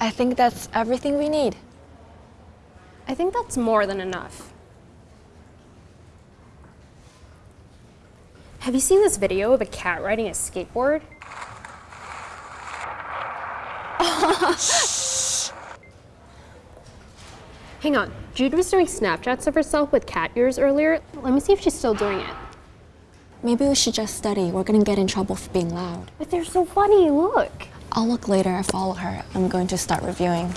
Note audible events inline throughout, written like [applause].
I think that's everything we need. I think that's more than enough. Have you seen this video of a cat riding a skateboard? [laughs] Hang on, Jude was doing Snapchats of herself with cat ears earlier. Let me see if she's still doing it. Maybe we should just study. We're gonna get in trouble for being loud. But they're so funny, look. I'll look later. I follow her. I'm going to start reviewing.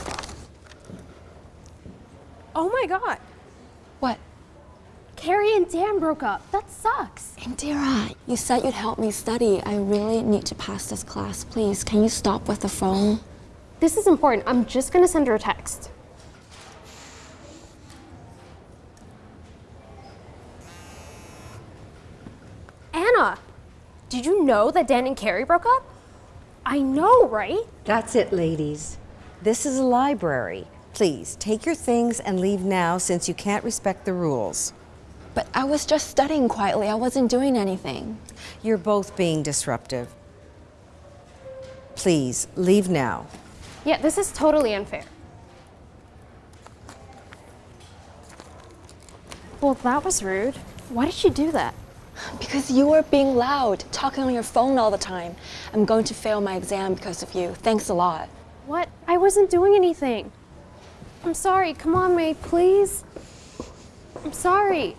Oh my god, What? Carrie and Dan broke up. That sucks. Indira, you said you'd help me study. I really need to pass this class. Please, can you stop with the phone? This is important. I'm just gonna send her a text. Anna, did you know that Dan and Carrie broke up? I know, right? That's it, ladies. This is a library. Please, take your things and leave now since you can't respect the rules. But I was just studying quietly. I wasn't doing anything. You're both being disruptive. Please, leave now. Yeah, this is totally unfair. Well, that was rude. Why did she do that? Because you were being loud, talking on your phone all the time. I'm going to fail my exam because of you. Thanks a lot. What? I wasn't doing anything. I'm sorry. Come on, May, please. I'm sorry.